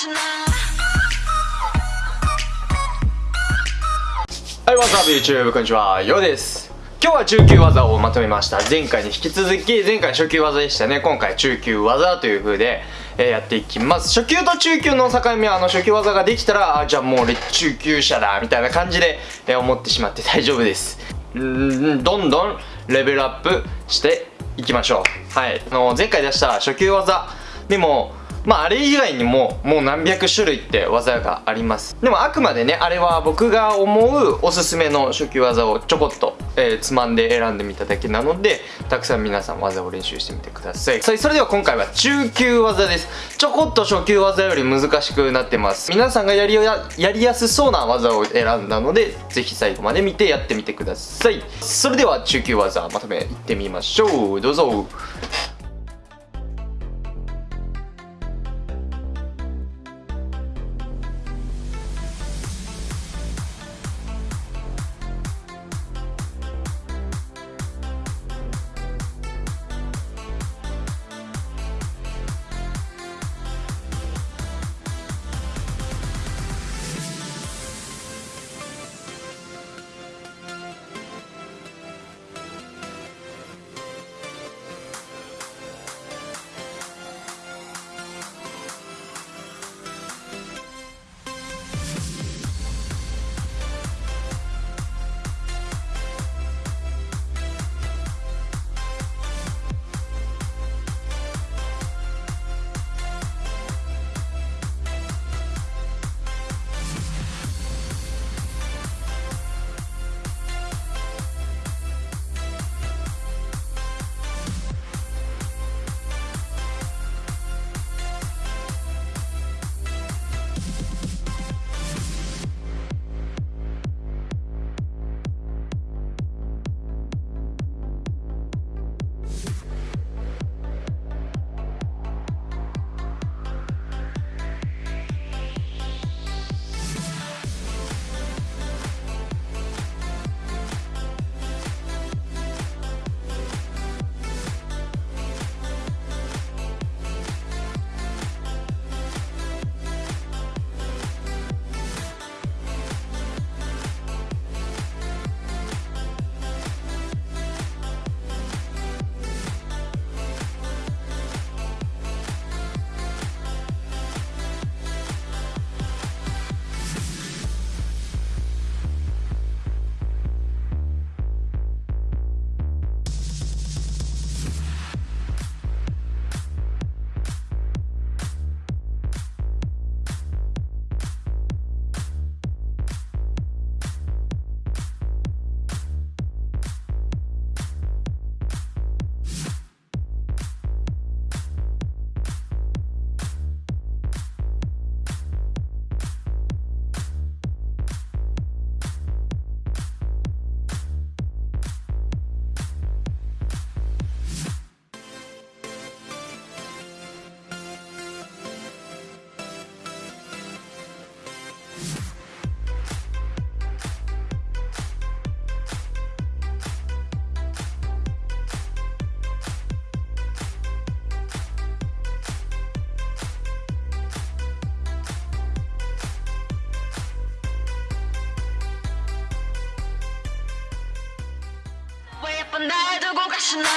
はい、わさび YouTube? こんにちは、ようです。今日は中級技をまとめました。前回に引き続き前回初級技でしたね。今回中級技という風で、えー、やっていきます。初級と中級の境目はあの初級技ができたらあじゃあもう俺中級者だみたいな感じで、えー、思ってしまって 大丈夫です。ん。どんどんレベルアップしていきましょう。はい。あの前回出した初級技でもまああれ以外にももう何百種類って技があります。でもあくまでねあれは僕が思うおすすめの初級技をちょこっと、えー、つまんで選んでみただけなのでたくさん皆さん技を練習してみてください。それでは今回は中級技です。ちょこっと初級技より難しくなってます。皆さんがやりややりやすそうな技を選んだのでぜひ最後まで見てやってみてください。それでは中級技まとめいってみましょう。どうぞ。 날 두고 가시나